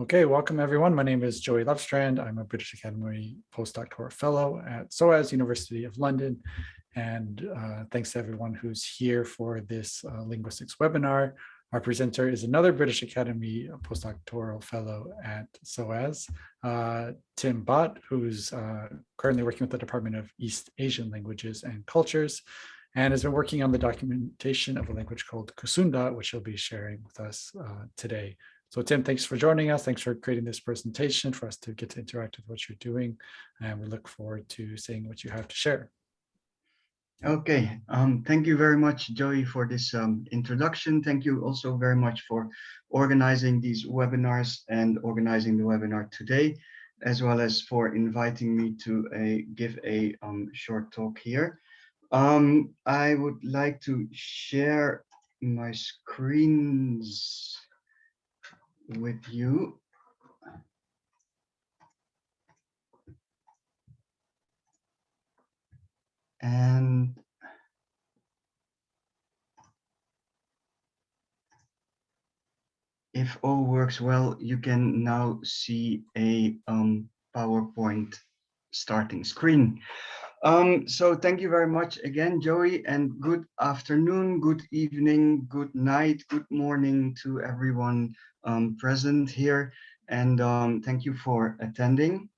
Okay, welcome everyone. My name is Joey Lovestrand. I'm a British Academy postdoctoral fellow at SOAS University of London. And uh, thanks to everyone who's here for this uh, linguistics webinar. Our presenter is another British Academy postdoctoral fellow at SOAS, uh, Tim Bodt, who's uh, currently working with the Department of East Asian Languages and Cultures, and has been working on the documentation of a language called Kusunda, which he'll be sharing with us uh, today. So Tim, thanks for joining us. Thanks for creating this presentation for us to get to interact with what you're doing. And we look forward to seeing what you have to share. Okay, um, thank you very much, Joey, for this um, introduction. Thank you also very much for organizing these webinars and organizing the webinar today, as well as for inviting me to a, give a um, short talk here. Um, I would like to share my screens with you. And if all works well, you can now see a um, PowerPoint starting screen. Um, so thank you very much again, Joey, and good afternoon, good evening, good night, good morning to everyone um, present here. And um, thank you for attending.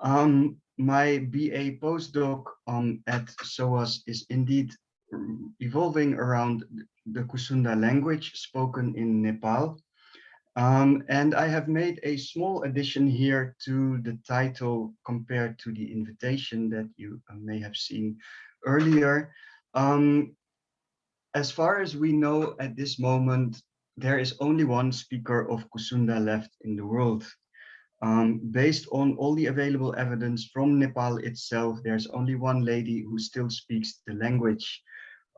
Um, my BA postdoc um, at SOAS is indeed evolving around the Kusunda language spoken in Nepal. Um, and I have made a small addition here to the title compared to the invitation that you uh, may have seen earlier. Um, as far as we know at this moment, there is only one speaker of Kusunda left in the world. Um, based on all the available evidence from Nepal itself, there's only one lady who still speaks the language.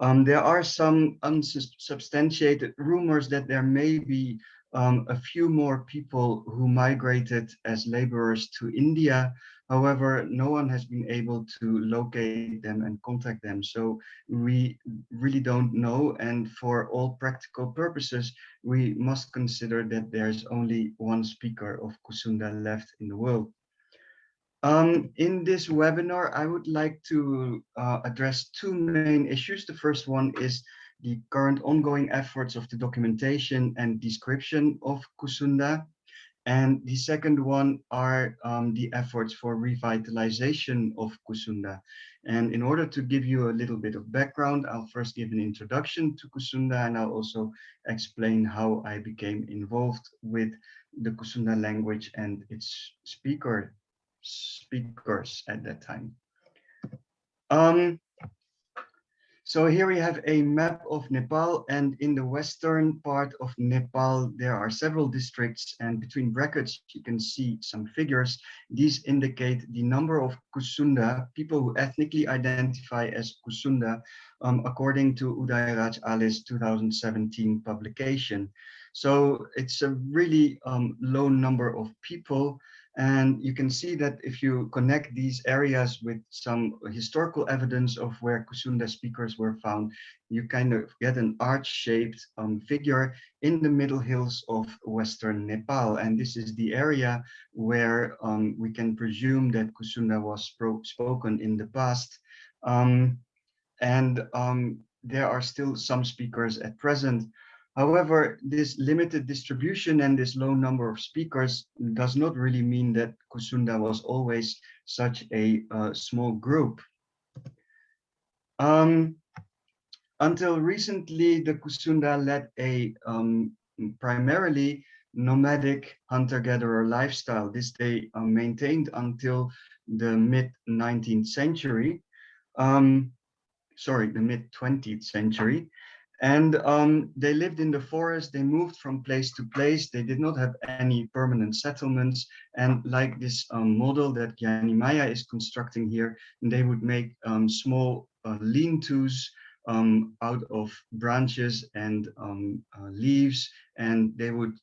Um, there are some unsubstantiated rumors that there may be um, a few more people who migrated as laborers to India. However, no one has been able to locate them and contact them. So we really don't know. And for all practical purposes, we must consider that there's only one speaker of Kusunda left in the world. Um, in this webinar, I would like to uh, address two main issues. The first one is the current ongoing efforts of the documentation and description of Kusunda. And the second one are um, the efforts for revitalization of Kusunda. And in order to give you a little bit of background, I'll first give an introduction to Kusunda and I'll also explain how I became involved with the Kusunda language and its speaker speakers at that time. Um, so here we have a map of Nepal and in the western part of Nepal, there are several districts and between brackets, you can see some figures. These indicate the number of Kusunda, people who ethnically identify as Kusunda, um, according to Udayaraj Ale's 2017 publication. So it's a really um, low number of people and you can see that if you connect these areas with some historical evidence of where Kusunda speakers were found, you kind of get an arch-shaped um, figure in the middle hills of Western Nepal. And this is the area where um, we can presume that Kusunda was spoken in the past. Um, and um, there are still some speakers at present. However, this limited distribution and this low number of speakers does not really mean that Kusunda was always such a uh, small group. Um, until recently, the Kusunda led a um, primarily nomadic hunter-gatherer lifestyle. This they uh, maintained until the mid-19th century. Um, sorry, the mid-20th century. And um, they lived in the forest, they moved from place to place, they did not have any permanent settlements. And like this um, model that Gyani Maya is constructing here, they would make um, small uh, lean-tos um, out of branches and um, uh, leaves, and they would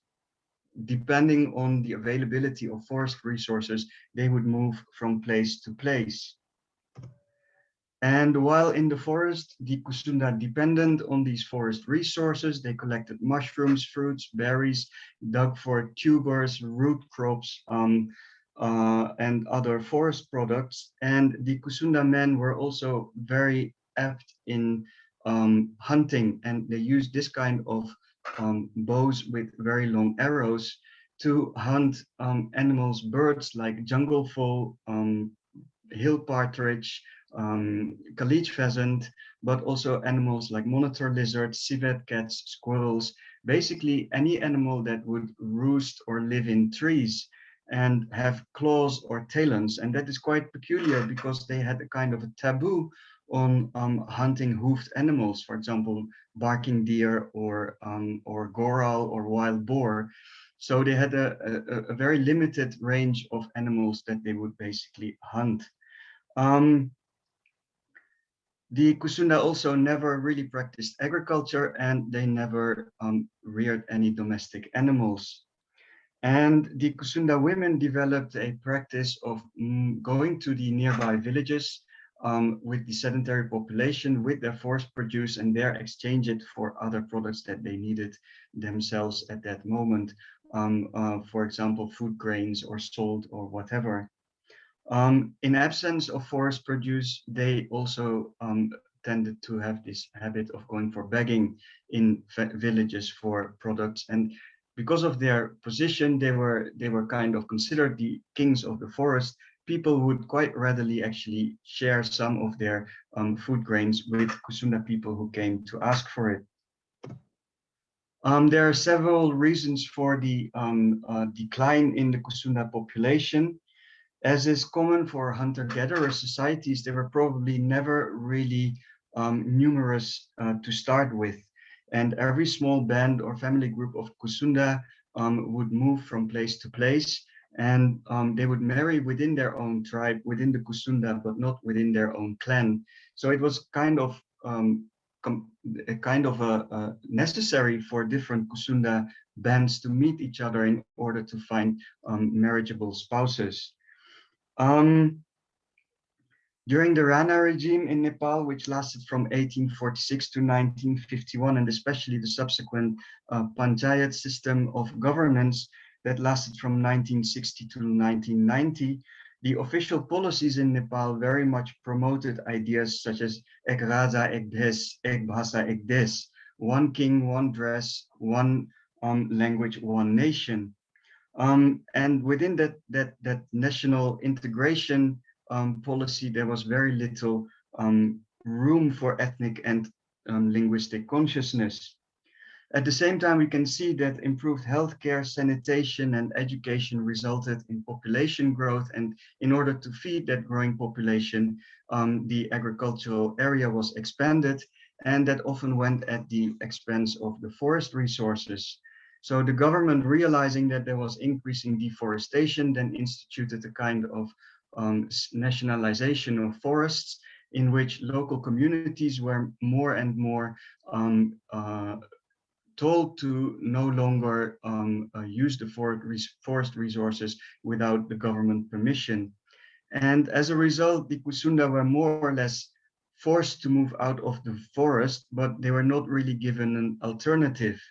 depending on the availability of forest resources, they would move from place to place. And while in the forest, the Kusunda depended on these forest resources. They collected mushrooms, fruits, berries, dug for tubers, root crops, um, uh, and other forest products. And the Kusunda men were also very apt in um, hunting, and they used this kind of um, bows with very long arrows to hunt um, animals, birds like jungle fowl, um, hill partridge, um, kalij pheasant, but also animals like monitor lizards, civet cats, squirrels, basically any animal that would roost or live in trees and have claws or talons. And that is quite peculiar because they had a kind of a taboo on um, hunting hoofed animals, for example, barking deer or, um, or goral or wild boar. So they had a, a, a, very limited range of animals that they would basically hunt. Um, the Kusunda also never really practiced agriculture and they never um, reared any domestic animals. And the Kusunda women developed a practice of mm, going to the nearby villages um, with the sedentary population with their forest produce and there exchange it for other products that they needed themselves at that moment. Um, uh, for example, food grains or salt or whatever. Um, in absence of forest produce, they also um, tended to have this habit of going for begging in villages for products. And because of their position, they were they were kind of considered the kings of the forest. People would quite readily actually share some of their um, food grains with Kusunda people who came to ask for it. Um, there are several reasons for the um, uh, decline in the Kusunda population. As is common for hunter-gatherer societies, they were probably never really um, numerous uh, to start with. And every small band or family group of Kusunda um, would move from place to place and um, they would marry within their own tribe, within the Kusunda, but not within their own clan. So it was kind of um, a kind of a, a necessary for different Kusunda bands to meet each other in order to find um, marriageable spouses. Um, during the Rana regime in Nepal, which lasted from 1846 to 1951, and especially the subsequent uh, panchayat system of governance that lasted from 1960 to 1990, the official policies in Nepal very much promoted ideas such as Ek Raja, Ek Des, Ek Bhasa, Ek Des, one king, one dress, one um, language, one nation. Um, and within that, that, that national integration um, policy, there was very little um, room for ethnic and um, linguistic consciousness. At the same time, we can see that improved healthcare, sanitation, and education resulted in population growth. And in order to feed that growing population, um, the agricultural area was expanded, and that often went at the expense of the forest resources. So the government, realizing that there was increasing deforestation, then instituted a kind of um, nationalization of forests in which local communities were more and more um, uh, told to no longer um, uh, use the forest resources without the government permission. And as a result, the Kusunda were more or less forced to move out of the forest, but they were not really given an alternative.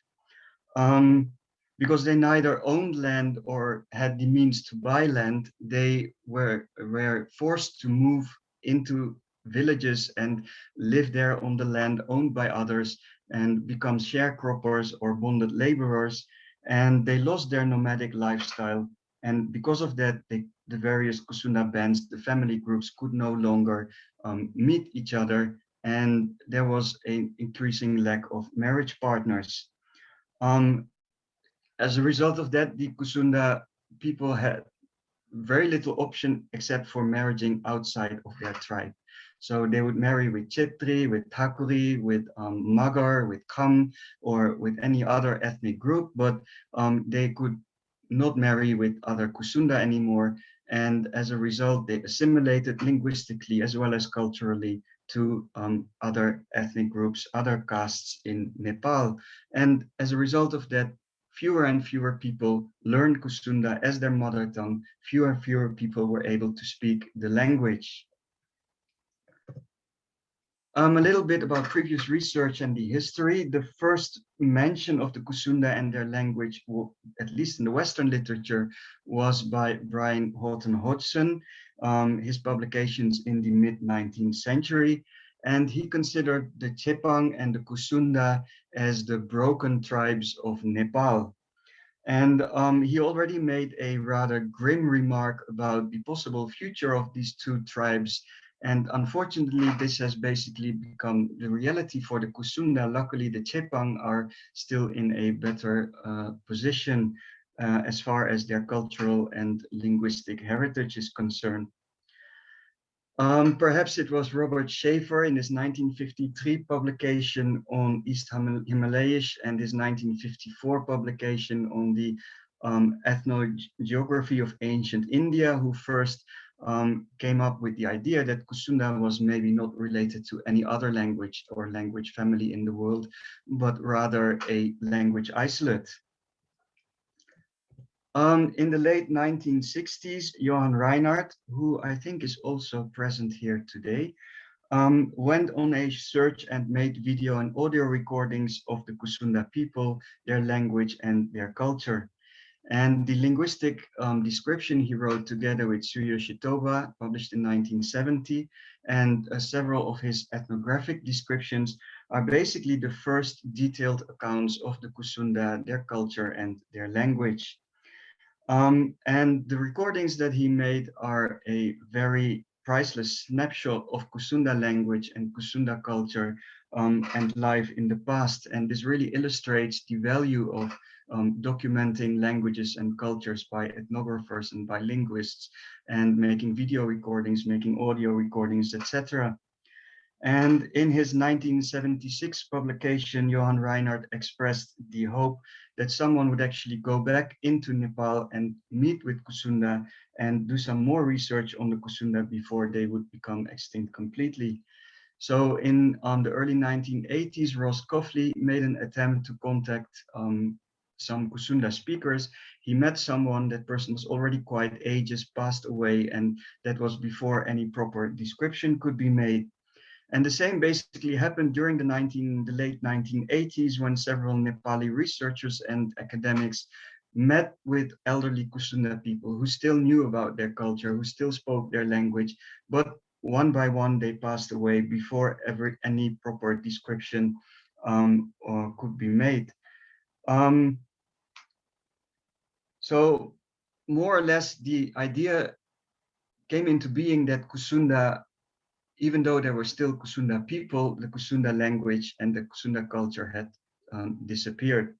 Um, because they neither owned land or had the means to buy land, they were, were forced to move into villages and live there on the land owned by others and become sharecroppers or bonded laborers. And they lost their nomadic lifestyle. And because of that, they, the various Kusunda bands, the family groups could no longer um, meet each other. And there was an increasing lack of marriage partners. Um, as a result of that, the Kusunda people had very little option except for marrying outside of their tribe. So they would marry with Chetri, with Thakuri, with um, Magar, with Kham, or with any other ethnic group, but um, they could not marry with other Kusunda anymore. And as a result, they assimilated linguistically as well as culturally to um, other ethnic groups, other castes in Nepal. And as a result of that, fewer and fewer people learned Kusunda as their mother tongue, fewer and fewer people were able to speak the language. Um, a little bit about previous research and the history. The first mention of the Kusunda and their language, at least in the Western literature, was by Brian Houghton Hodgson, um, his publications in the mid 19th century. And he considered the Chepang and the Kusunda as the broken tribes of Nepal. And um, he already made a rather grim remark about the possible future of these two tribes and unfortunately, this has basically become the reality for the Kusunda. Luckily, the Chepang are still in a better uh, position uh, as far as their cultural and linguistic heritage is concerned. Um, perhaps it was Robert Shafer in his 1953 publication on East Himalayish and his 1954 publication on the um, ethnogeography of ancient India, who first um, came up with the idea that Kusunda was maybe not related to any other language or language family in the world, but rather a language isolate. Um, in the late 1960s, Johan Reinhard, who I think is also present here today, um, went on a search and made video and audio recordings of the Kusunda people, their language and their culture. And the linguistic um, description he wrote together with Tsuyoshi Toba, published in 1970, and uh, several of his ethnographic descriptions are basically the first detailed accounts of the Kusunda, their culture and their language. Um, and the recordings that he made are a very priceless snapshot of Kusunda language and Kusunda culture um, and life in the past. And this really illustrates the value of um, documenting languages and cultures by ethnographers and by linguists and making video recordings, making audio recordings, etc. And in his 1976 publication, Johan Reinhard expressed the hope that someone would actually go back into Nepal and meet with Kusunda and do some more research on the Kusunda before they would become extinct completely. So in on the early 1980s, Ross Caughley made an attempt to contact um, some Kusunda speakers, he met someone, that person was already quite ages, passed away, and that was before any proper description could be made. And the same basically happened during the, 19, the late 1980s when several Nepali researchers and academics met with elderly Kusunda people who still knew about their culture, who still spoke their language, but one by one they passed away before ever any proper description um, could be made. Um, so more or less the idea came into being that Kusunda, even though there were still Kusunda people, the Kusunda language and the Kusunda culture had um, disappeared.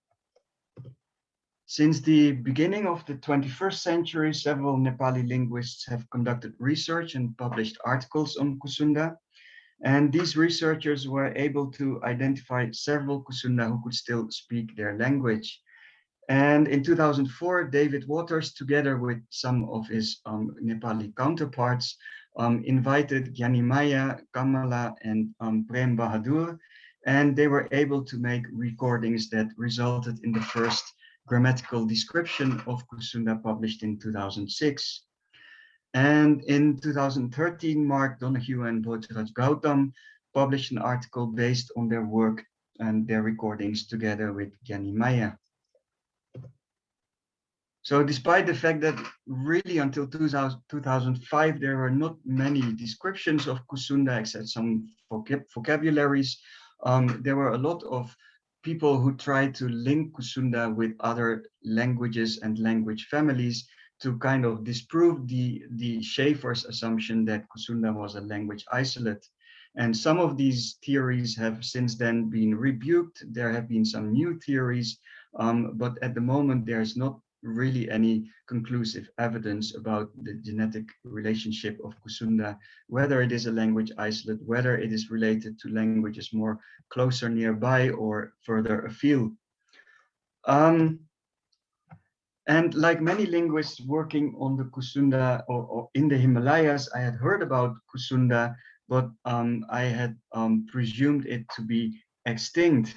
Since the beginning of the 21st century, several Nepali linguists have conducted research and published articles on Kusunda. And these researchers were able to identify several Kusunda who could still speak their language. And in 2004, David Watters, together with some of his um, Nepali counterparts, um, invited Gyanimaya, Kamala, and um, Prem Bahadur, and they were able to make recordings that resulted in the first grammatical description of Kusunda published in 2006. And in 2013, Mark Donohue and Bhojraj Gautam published an article based on their work and their recordings together with Gyanimaya. So despite the fact that really until 2000, 2005, there were not many descriptions of Kusunda except some vocab vocabularies, um, there were a lot of people who tried to link Kusunda with other languages and language families to kind of disprove the, the Shafer's assumption that Kusunda was a language isolate. And some of these theories have since then been rebuked. There have been some new theories, um, but at the moment there's not really any conclusive evidence about the genetic relationship of Kusunda, whether it is a language isolate, whether it is related to languages more closer nearby or further afield. Um, and like many linguists working on the Kusunda or, or, in the Himalayas, I had heard about Kusunda, but um, I had um, presumed it to be extinct.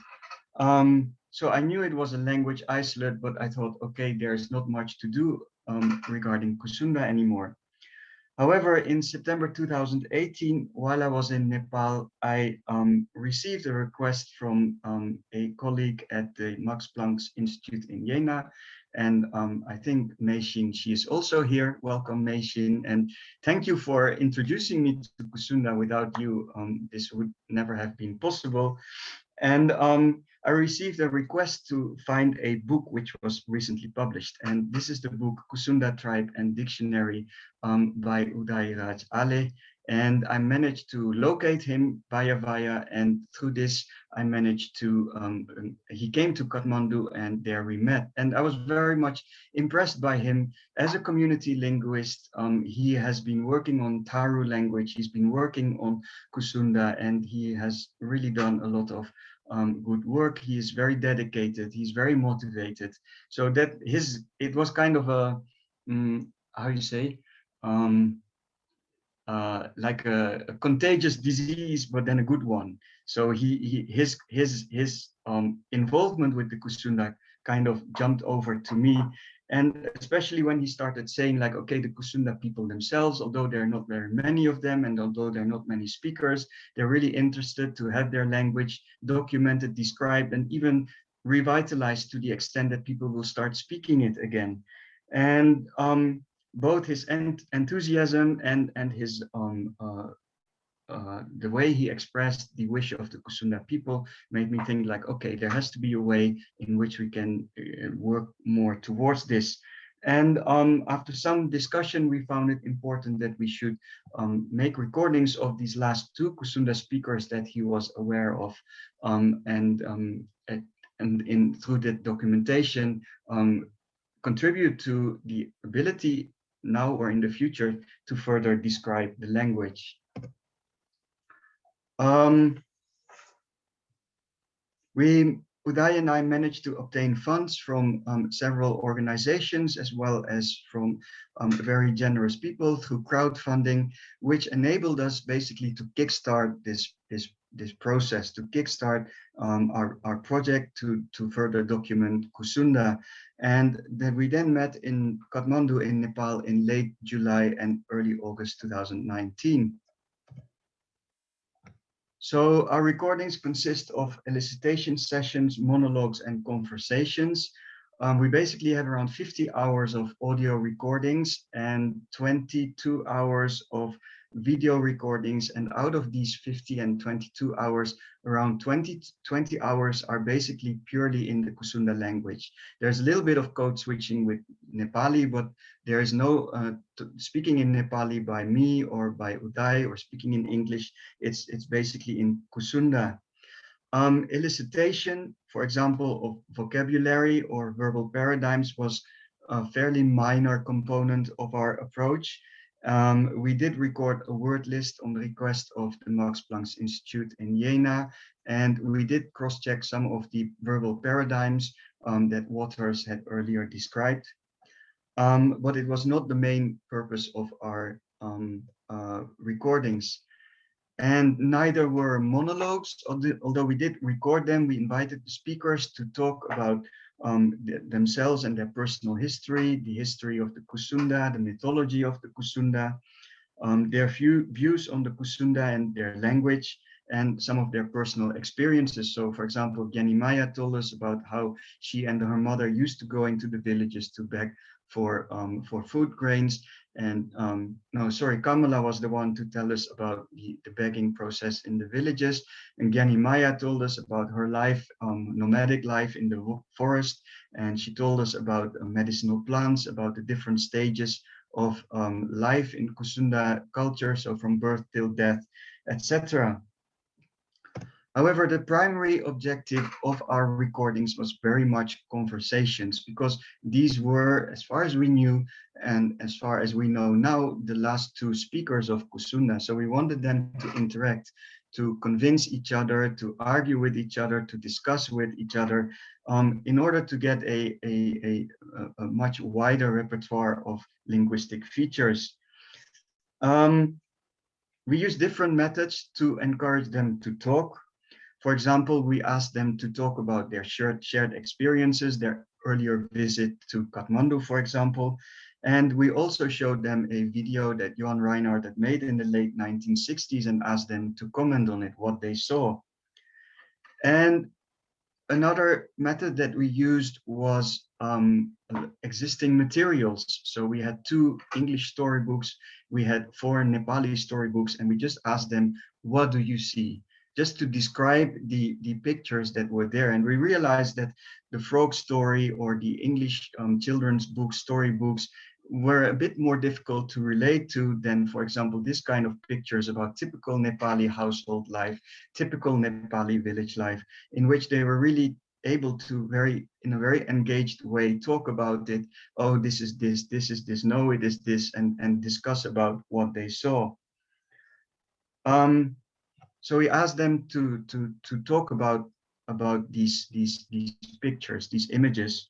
Um, so I knew it was a language isolate, but I thought, okay, there's not much to do um, regarding Kusunda anymore. However, in September 2018, while I was in Nepal, I um, received a request from um, a colleague at the Max Planck Institute in Jena. And um, I think Meishin, she is also here. Welcome, Meishin. And thank you for introducing me to Kusunda. Without you, um, this would never have been possible. And um, I received a request to find a book which was recently published. And this is the book Kusunda Tribe and Dictionary um, by Uday Raj Ale. And I managed to locate him via via, and through this, I managed to, um, um, he came to Kathmandu and there we met. And I was very much impressed by him as a community linguist. Um, he has been working on Tharu language, he's been working on Kusunda, and he has really done a lot of um, good work. He is very dedicated. He's very motivated. So that his it was kind of a um, how you say um, uh, like a, a, contagious disease, but then a good one. So he, he his his his um, involvement with the Kusunda kind of jumped over to me, and especially when he started saying like, okay, the Kusunda people themselves, although there are not very many of them, and although there are not many speakers, they're really interested to have their language documented, described, and even revitalized to the extent that people will start speaking it again. And um, both his ent enthusiasm and, and his um, uh, uh, the way he expressed the wish of the Kusunda people made me think like, okay, there has to be a way in which we can uh, work more towards this. And um, after some discussion, we found it important that we should um, make recordings of these last two Kusunda speakers that he was aware of. Um, and, um, and in through that documentation, um, contribute to the ability now or in the future to further describe the language. Um, we, Uday and I managed to obtain funds from um, several organizations as well as from um, very generous people through crowdfunding, which enabled us basically to kickstart this, this, this process, to kickstart um, our, our project to, to further document Kusunda. And that we then met in Kathmandu in Nepal in late July and early August 2019. So our recordings consist of elicitation sessions, monologues, and conversations. Um, we basically have around 50 hours of audio recordings and 22 hours of video recordings. And out of these 50 and 22 hours, around 20, 20 hours are basically purely in the Kusunda language. There's a little bit of code switching with Nepali, but there is no uh, speaking in Nepali by me or by Uday or speaking in English. It's, it's basically in Kusunda. Um, elicitation, for example, of vocabulary or verbal paradigms was a fairly minor component of our approach. Um, we did record a word list on the request of the Max Planck Institute in Jena, and we did cross-check some of the verbal paradigms um, that Watters had earlier described. Um, but it was not the main purpose of our um, uh, recordings. And neither were monologues, although we did record them, we invited the speakers to talk about um, themselves and their personal history, the history of the Kusunda, the mythology of the Kusunda, um, their view, views on the Kusunda and their language, and some of their personal experiences. So, for example, Gyani Maya told us about how she and her mother used to go into the villages to beg for um, for food grains. And um, no, sorry, Kamala was the one to tell us about the, the begging process in the villages. And Gyani Maya told us about her life, um, nomadic life in the forest. And she told us about uh, medicinal plants, about the different stages of um, life in Kusunda culture, so from birth till death, etc. However, the primary objective of our recordings was very much conversations because these were, as far as we knew, and as far as we know now, the last two speakers of Kusunda. So we wanted them to interact, to convince each other, to argue with each other, to discuss with each other, um, in order to get a, a, a, a, much wider repertoire of linguistic features. Um, we use different methods to encourage them to talk. For example, we asked them to talk about their shared, shared experiences, their earlier visit to Kathmandu, for example. And we also showed them a video that Johan Reinhard had made in the late 1960s and asked them to comment on it, what they saw. And another method that we used was um, existing materials. So we had two English storybooks, we had four Nepali storybooks, and we just asked them, what do you see? Just to describe the, the pictures that were there. And we realized that the frog story or the English um, children's book storybooks were a bit more difficult to relate to than, for example, this kind of pictures about typical Nepali household life, typical Nepali village life, in which they were really able to very, in a very engaged way, talk about it. Oh, this is this, this is this, no, it is this, and, and discuss about what they saw. Um, so we asked them to, to, to talk about, about these, these, these pictures, these images.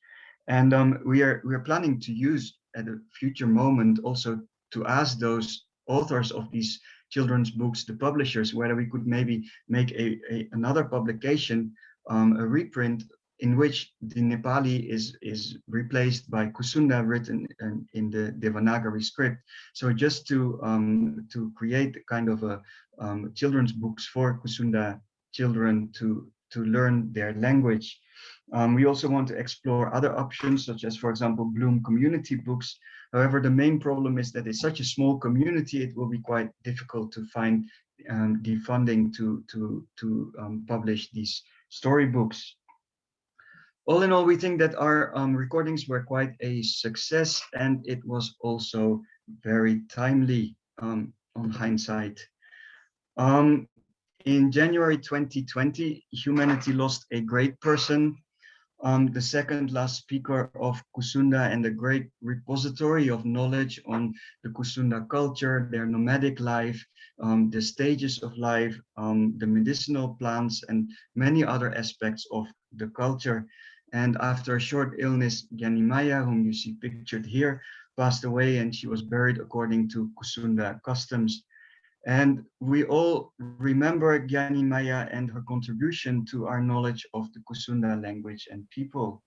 And um, we are we are planning to use at a future moment also to ask those authors of these children's books, the publishers, whether we could maybe make a, a another publication, um, a reprint in which the Nepali is is replaced by Kusunda written in, in the Devanagari script. So just to um, to create kind of a um, children's books for Kusunda children to to learn their language. Um, we also want to explore other options, such as, for example, Bloom community books. However, the main problem is that it's such a small community, it will be quite difficult to find um, the funding to, to, to um, publish these storybooks. All in all, we think that our um, recordings were quite a success and it was also very timely um, on hindsight. Um, in January 2020, humanity lost a great person, um, the second last speaker of Kusunda and the great repository of knowledge on the Kusunda culture, their nomadic life, um, the stages of life, um, the medicinal plants, and many other aspects of the culture. And after a short illness, Maya, whom you see pictured here, passed away and she was buried according to Kusunda customs. And we all remember Gyani Maya and her contribution to our knowledge of the Kusunda language and people.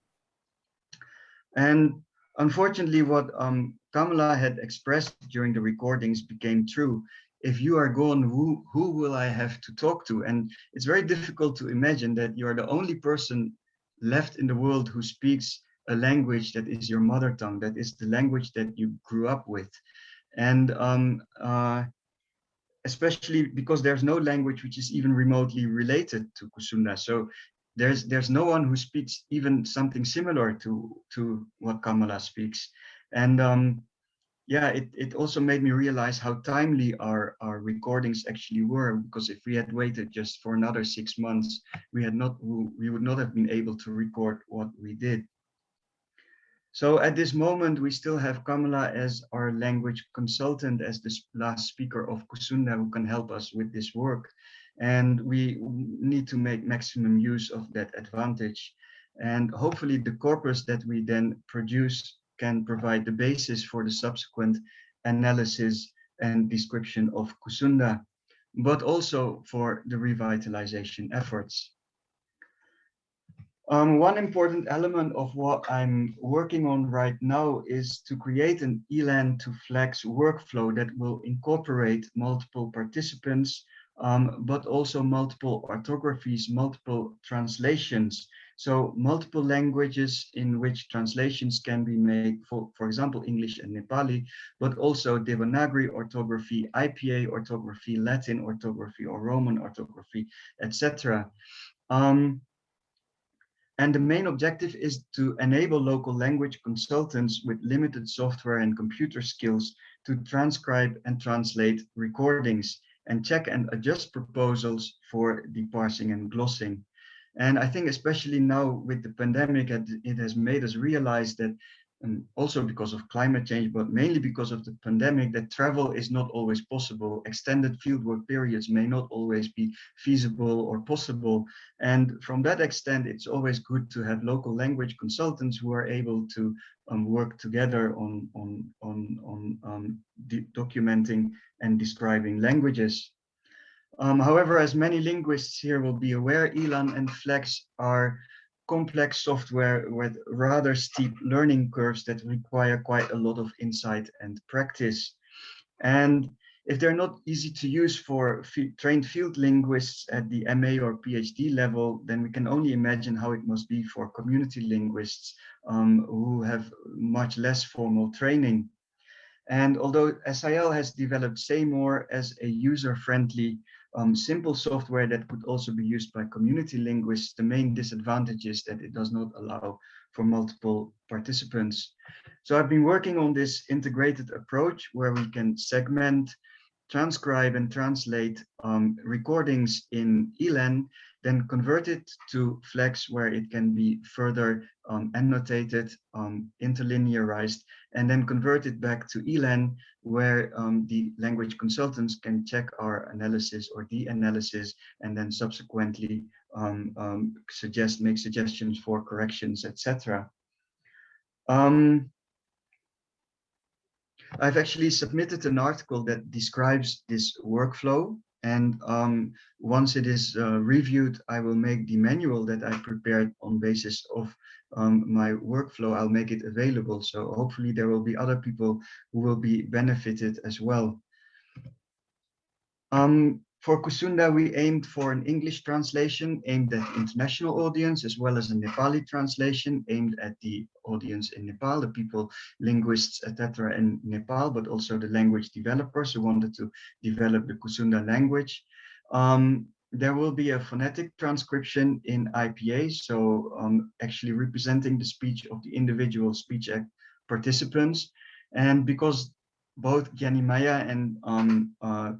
And unfortunately, what um, Kamala had expressed during the recordings became true. If you are gone, who, who will I have to talk to? And it's very difficult to imagine that you are the only person left in the world who speaks a language that is your mother tongue, that is the language that you grew up with. And um, uh, especially because there's no language which is even remotely related to Kusunda. So there's there's no one who speaks even something similar to to what Kamala speaks. And um, yeah, it, it also made me realize how timely our, our recordings actually were, because if we had waited just for another six months, we had not we would not have been able to record what we did. So at this moment, we still have Kamala as our language consultant, as the last speaker of Kusunda, who can help us with this work. And we need to make maximum use of that advantage. And hopefully the corpus that we then produce can provide the basis for the subsequent analysis and description of Kusunda, but also for the revitalization efforts. Um, one important element of what I'm working on right now is to create an ELAN to Flex workflow that will incorporate multiple participants, um, but also multiple orthographies, multiple translations. So multiple languages in which translations can be made, for, for example, English and Nepali, but also Devanagari orthography, IPA orthography, Latin orthography, or Roman orthography, etc. Um, and the main objective is to enable local language consultants with limited software and computer skills to transcribe and translate recordings and check and adjust proposals for the parsing and glossing. And I think especially now with the pandemic, it has made us realize that and also because of climate change, but mainly because of the pandemic, that travel is not always possible. Extended fieldwork periods may not always be feasible or possible. And from that extent, it's always good to have local language consultants who are able to um, work together on, on, on, on um, documenting and describing languages. Um, however, as many linguists here will be aware, ELAN and FLEX are complex software with rather steep learning curves that require quite a lot of insight and practice. And if they're not easy to use for trained field linguists at the MA or PhD level, then we can only imagine how it must be for community linguists um, who have much less formal training. And although SIL has developed SayMore as a user-friendly, um, simple software that could also be used by community linguists, the main disadvantage is that it does not allow for multiple participants. So I've been working on this integrated approach where we can segment, transcribe and translate um, recordings in ELAN then convert it to Flex where it can be further um, annotated, um, interlinearized, and then convert it back to ELAN where um, the language consultants can check our analysis or the analysis and then subsequently um, um, suggest, make suggestions for corrections, etc. Um, I've actually submitted an article that describes this workflow and um, once it is uh, reviewed, I will make the manual that I prepared on basis of um, my workflow. I'll make it available. So hopefully there will be other people who will be benefited as well. Um, for Kusunda, we aimed for an English translation aimed at international audience, as well as a Nepali translation aimed at the audience in Nepal, the people, linguists, etc. in Nepal, but also the language developers who wanted to develop the Kusunda language. Um, there will be a phonetic transcription in IPA, so um, actually representing the speech of the individual speech act participants. And because both Maya and um, uh,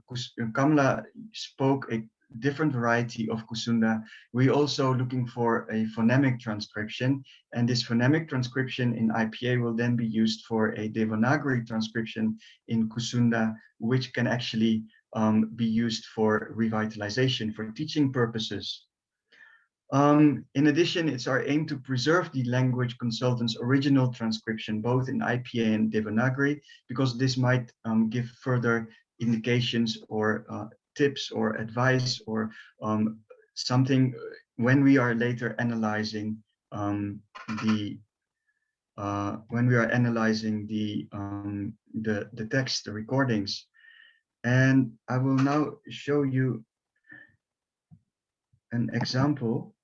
Kamla spoke a different variety of Kusunda. We're also looking for a phonemic transcription, and this phonemic transcription in IPA will then be used for a Devanagari transcription in Kusunda, which can actually um, be used for revitalization for teaching purposes. Um, in addition, it's our aim to preserve the language consultant's original transcription, both in IPA and Devanagari, because this might um, give further indications or uh, tips or advice or um, something when we are later analyzing um, the uh, when we are analyzing the um, the the text, the recordings. And I will now show you an example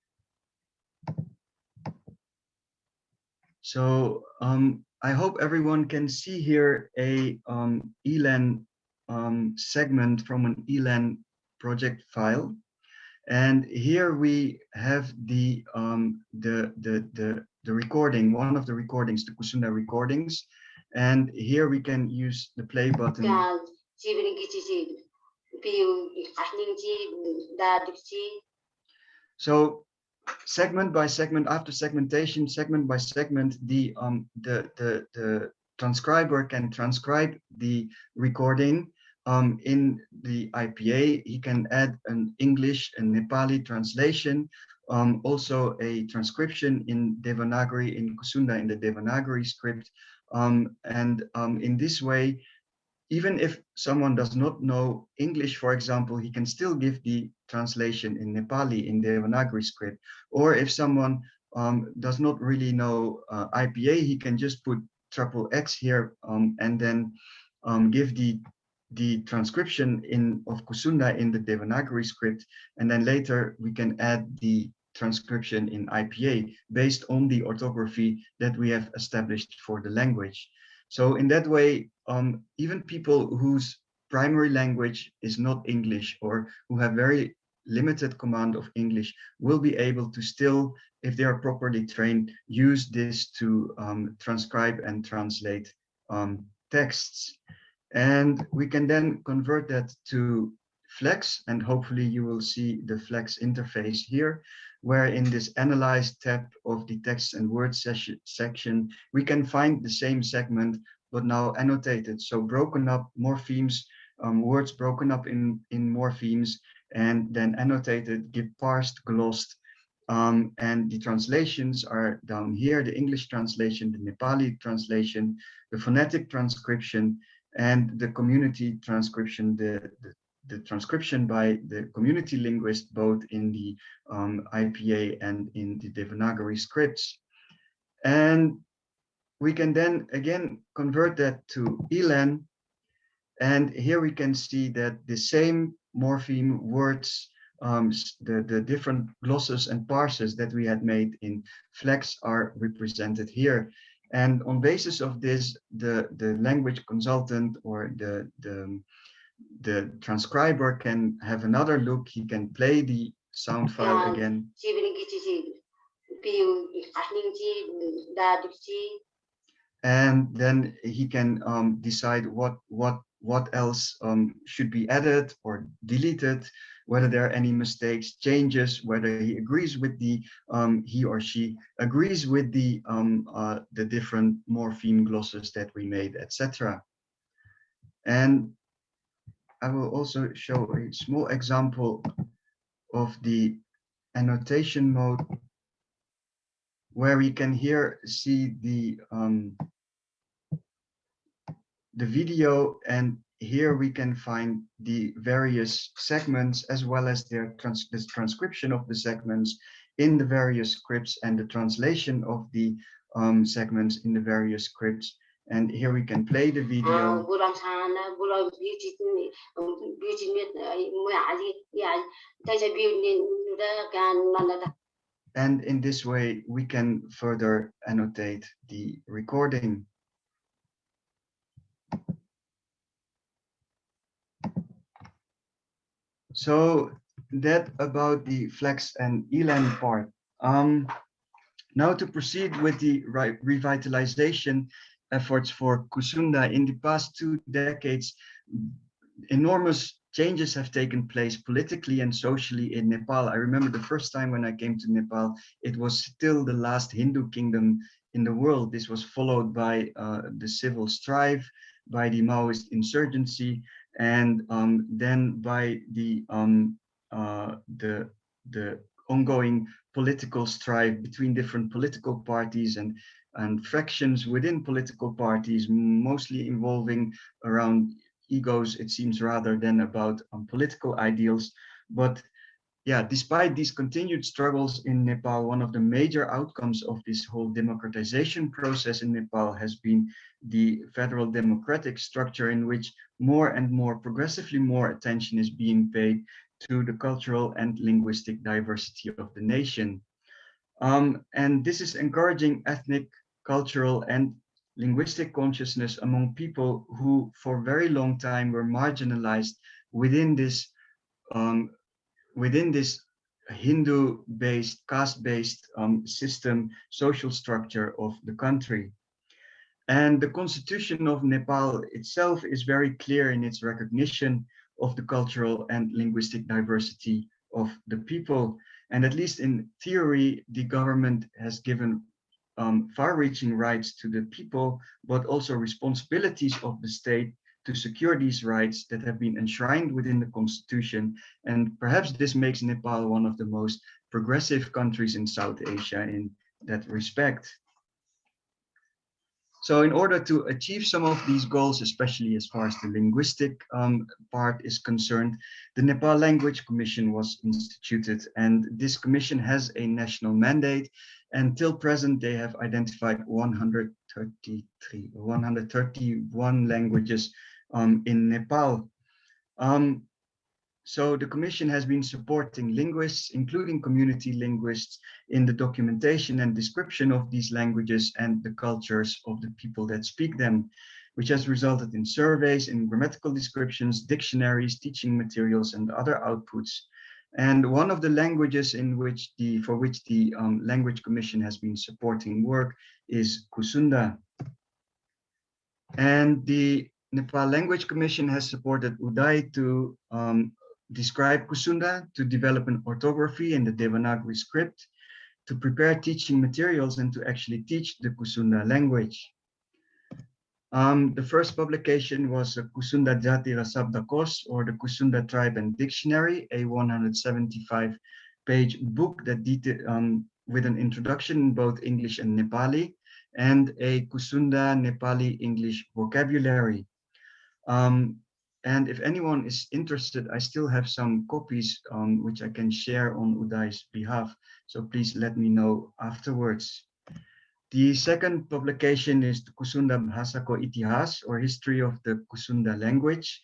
So um, I hope everyone can see here a um, ELAN um, segment from an ELAN project file. And here we have the, um, the, the, the, the recording, one of the recordings, the Kusunda recordings. And here we can use the play button. So segment by segment after segmentation segment by segment the um the the the transcriber can transcribe the recording um in the ipa he can add an english and nepali translation um also a transcription in devanagari in kusunda in the devanagari script. Um and um in this way even if someone does not know English, for example, he can still give the translation in Nepali in Devanagari script. Or if someone um, does not really know uh, IPA, he can just put triple X here um, and then um, give the the transcription in of Kusunda in the Devanagari script, and then later we can add the transcription in IPA based on the orthography that we have established for the language. So in that way, um, even people whose primary language is not English or who have very limited command of English will be able to still, if they are properly trained, use this to um, transcribe and translate um, texts. And we can then convert that to Flex, and hopefully you will see the Flex interface here, where in this Analyze tab of the text and word section, we can find the same segment, but now annotated. So broken up morphemes, um, words broken up in, in morphemes, and then annotated, get parsed, glossed, um, and the translations are down here, the English translation, the Nepali translation, the phonetic transcription, and the community transcription, the, the the transcription by the community linguist, both in the um, IPA and in the Devanagari scripts. And we can then again convert that to ELAN. And here we can see that the same morpheme words, um, the, the different glosses and parses that we had made in Flex are represented here. And on basis of this, the, the language consultant or the, the, the transcriber can have another look. He can play the sound file again. And then he can um, decide what, what, what else um, should be added or deleted, whether there are any mistakes, changes, whether he agrees with the, um, he or she agrees with the, um, uh, the different morpheme glosses that we made, etc. And I will also show a small example of the annotation mode where we can here see the um, the video and here we can find the various segments as well as their trans the transcription of the segments in the various scripts and the translation of the um, segments in the various scripts and here we can play the video. And in this way, we can further annotate the recording. So that about the FLEx and ELAN part. Um, now to proceed with the revitalization efforts for Kusunda in the past two decades, enormous changes have taken place politically and socially in Nepal. I remember the first time when I came to Nepal, it was still the last Hindu kingdom in the world. This was followed by uh, the civil strife, by the Maoist insurgency, and um, then by the um, uh, the the ongoing political strife between different political parties and and fractions within political parties, mostly involving around egos, it seems, rather than about um, political ideals. But yeah, despite these continued struggles in Nepal, one of the major outcomes of this whole democratization process in Nepal has been the federal democratic structure in which more and more, progressively more attention is being paid to the cultural and linguistic diversity of the nation. Um, and this is encouraging ethnic, cultural, and linguistic consciousness among people who for very long time were marginalized within this um, within this Hindu-based, caste-based um, system, social structure of the country. And the constitution of Nepal itself is very clear in its recognition of the cultural and linguistic diversity of the people. And at least in theory, the government has given um, far-reaching rights to the people, but also responsibilities of the state to secure these rights that have been enshrined within the constitution. And perhaps this makes Nepal one of the most progressive countries in South Asia in that respect. So in order to achieve some of these goals, especially as far as the linguistic um, part is concerned, the Nepal Language Commission was instituted and this commission has a national mandate. Until present, they have identified 133, 131 languages um, in Nepal. Um, so the Commission has been supporting linguists, including community linguists, in the documentation and description of these languages and the cultures of the people that speak them, which has resulted in surveys, in grammatical descriptions, dictionaries, teaching materials, and other outputs. And one of the languages in which the for which the um, Language Commission has been supporting work is Kusunda. And the Nepal Language Commission has supported Uday to um, describe Kusunda, to develop an orthography in the Devanagari script, to prepare teaching materials and to actually teach the Kusunda language. Um, the first publication was the Kusunda Jati ra Shabdakosh or the Kusunda Tribe and Dictionary, a 175 page book that um, with an introduction in both English and Nepali and a Kusunda Nepali English vocabulary. Um, and if anyone is interested, I still have some copies um, which I can share on Uday's behalf. So please let me know afterwards. The second publication is the Kusunda Bhasa Ko Itihas or History of the Kusunda Language,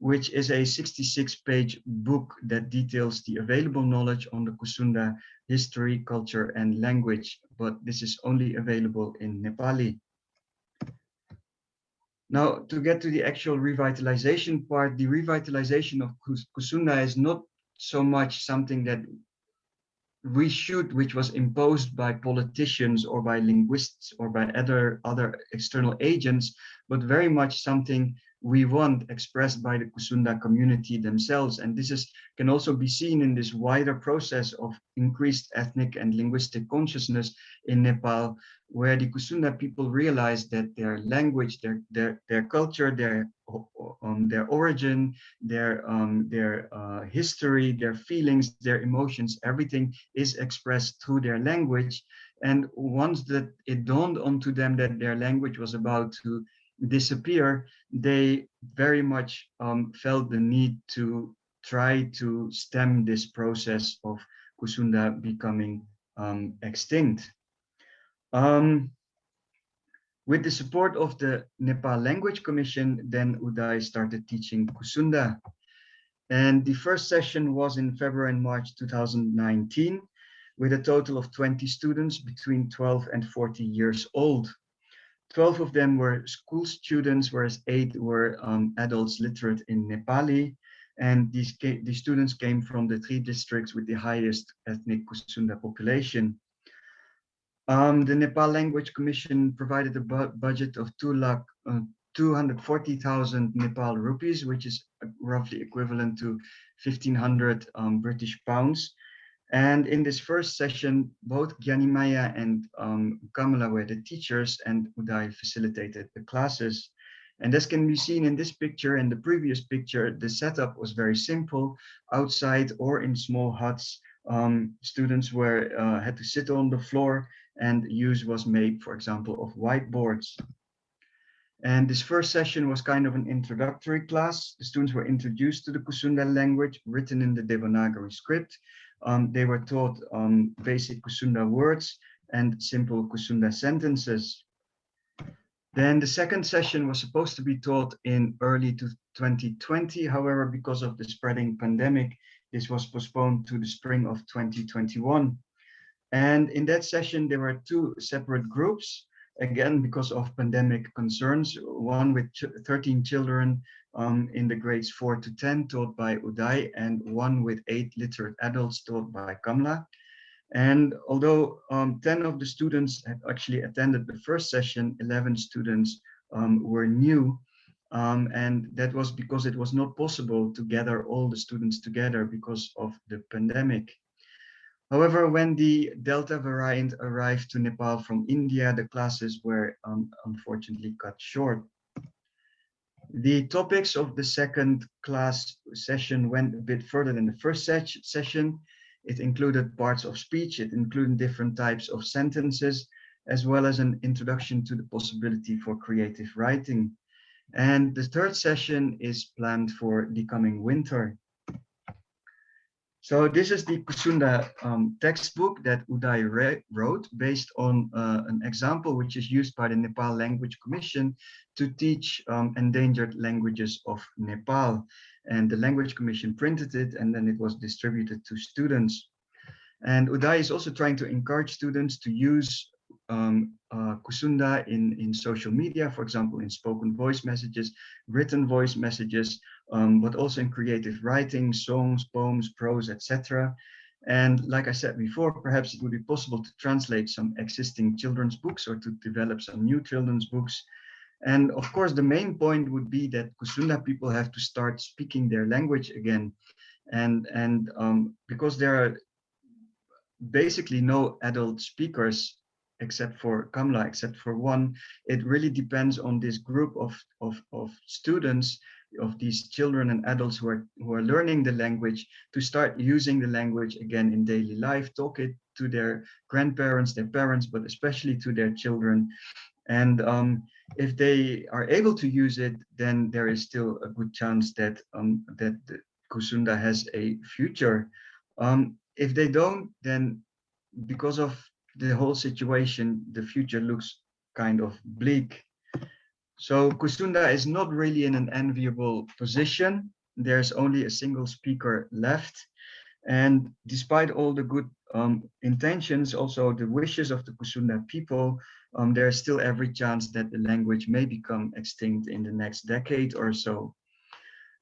which is a 66 page book that details the available knowledge on the Kusunda history, culture and language, but this is only available in Nepali. Now, to get to the actual revitalization part, the revitalization of Kusunda is not so much something that we should, which was imposed by politicians or by linguists or by other, other external agents, but very much something we want expressed by the Kusunda community themselves. And this is can also be seen in this wider process of increased ethnic and linguistic consciousness in Nepal, where the Kusunda people realize that their language, their their their culture, their um, their origin, their um, their uh, history, their feelings, their emotions, everything is expressed through their language. And once that it dawned onto them that their language was about to disappear, they very much um, felt the need to try to stem this process of Kusunda becoming um, extinct. Um, with the support of the Nepal Language Commission, then Uday started teaching Kusunda. And the first session was in February and March 2019, with a total of 20 students between 12 and 40 years old. 12 of them were school students, whereas eight were um, adults literate in Nepali. And these, these students came from the three districts with the highest ethnic Kusunda population. Um, the Nepal Language Commission provided a bu budget of 2 lakh, uh, 240,000 Nepal rupees, which is roughly equivalent to 1500 um, British pounds. And in this first session, both Gyanimaya and um, Kamala were the teachers and Uday facilitated the classes. And as can be seen in this picture and the previous picture, the setup was very simple. Outside or in small huts, um, students were uh, had to sit on the floor and use was made, for example, of whiteboards. And this first session was kind of an introductory class. The students were introduced to the Kusunda language written in the Devanagari script um, they were taught um, basic Kusunda words and simple Kusunda sentences. Then the second session was supposed to be taught in early to 2020. However, because of the spreading pandemic, this was postponed to the spring of 2021. And in that session, there were two separate groups, again, because of pandemic concerns, one with 13 children um, in the grades 4 to 10 taught by Uday and one with eight literate adults taught by Kamla. And although um, 10 of the students had actually attended the first session, 11 students um, were new. Um, and that was because it was not possible to gather all the students together because of the pandemic. However, when the Delta variant arrived to Nepal from India, the classes were um, unfortunately cut short. The topics of the second class session went a bit further than the first session. It included parts of speech, it included different types of sentences, as well as an introduction to the possibility for creative writing. And the third session is planned for the coming winter. So this is the Kusunda um, textbook that Uday wrote based on uh, an example which is used by the Nepal Language Commission to teach um, endangered languages of Nepal. And the Language Commission printed it and then it was distributed to students. And Uday is also trying to encourage students to use um, uh, Kusunda in, in social media, for example, in spoken voice messages, written voice messages, um, but also in creative writing, songs, poems, prose, etc. And like I said before, perhaps it would be possible to translate some existing children's books or to develop some new children's books. And of course, the main point would be that Kusunda people have to start speaking their language again. And, and um, because there are basically no adult speakers except for Kamla, except for one, it really depends on this group of, of, of students, of these children and adults who are, who are learning the language to start using the language again in daily life, talk it to their grandparents, their parents, but especially to their children. And um, if they are able to use it, then there is still a good chance that um, that Kusunda has a future. Um, if they don't, then because of the whole situation, the future looks kind of bleak. So Kusunda is not really in an enviable position. There's only a single speaker left. And despite all the good um, intentions, also the wishes of the Kusunda people, um, there's still every chance that the language may become extinct in the next decade or so.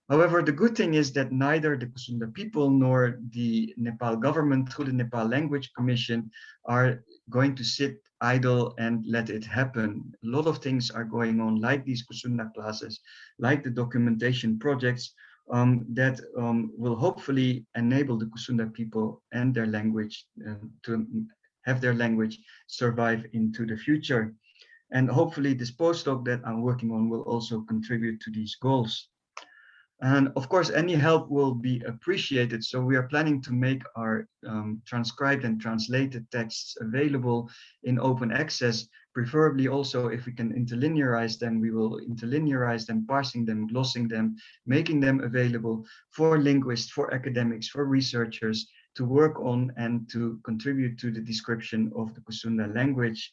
However, the good thing is that neither the Kusunda people nor the Nepal government through the Nepal Language Commission are going to sit idle and let it happen. A lot of things are going on like these Kusunda classes, like the documentation projects um, that um, will hopefully enable the Kusunda people and their language uh, to have their language survive into the future. And hopefully this postdoc that I'm working on will also contribute to these goals. And of course, any help will be appreciated. So we are planning to make our um, transcribed and translated texts available in open access, preferably also if we can interlinearize them, we will interlinearize them, parsing them, glossing them, making them available for linguists, for academics, for researchers to work on and to contribute to the description of the Kusunda language.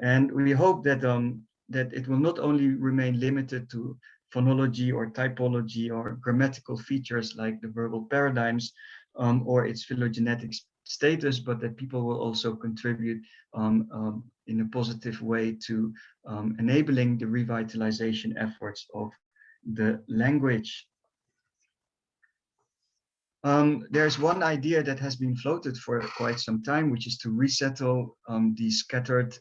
And we hope that um, that it will not only remain limited to phonology or typology or grammatical features like the verbal paradigms um, or its phylogenetic status, but that people will also contribute um, um, in a positive way to um, enabling the revitalization efforts of the language. Um, there's one idea that has been floated for quite some time, which is to resettle um, the scattered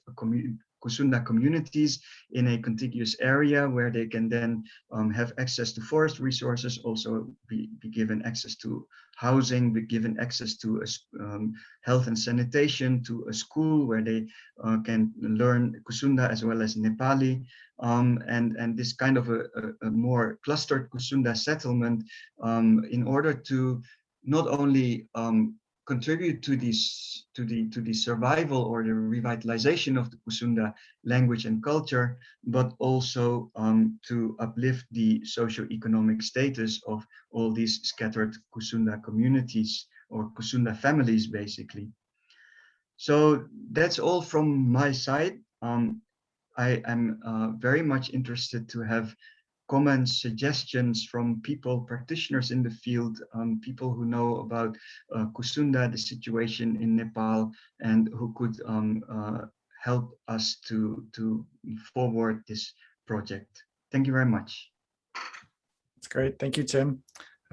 Kusunda communities in a contiguous area where they can then um, have access to forest resources, also be, be, given access to housing, be given access to a, um, health and sanitation, to a school where they uh, can learn Kusunda as well as Nepali. Um, and, and this kind of a, a, a more clustered Kusunda settlement um, in order to not only um, contribute to this to the to the survival or the revitalization of the Kusunda language and culture, but also um, to uplift the socio-economic status of all these scattered Kusunda communities or Kusunda families, basically. So that's all from my side. Um, I am uh, very much interested to have comments, suggestions from people, practitioners in the field, um, people who know about uh, Kusunda, the situation in Nepal, and who could um, uh, help us to, to forward this project. Thank you very much. That's great. Thank you, Tim.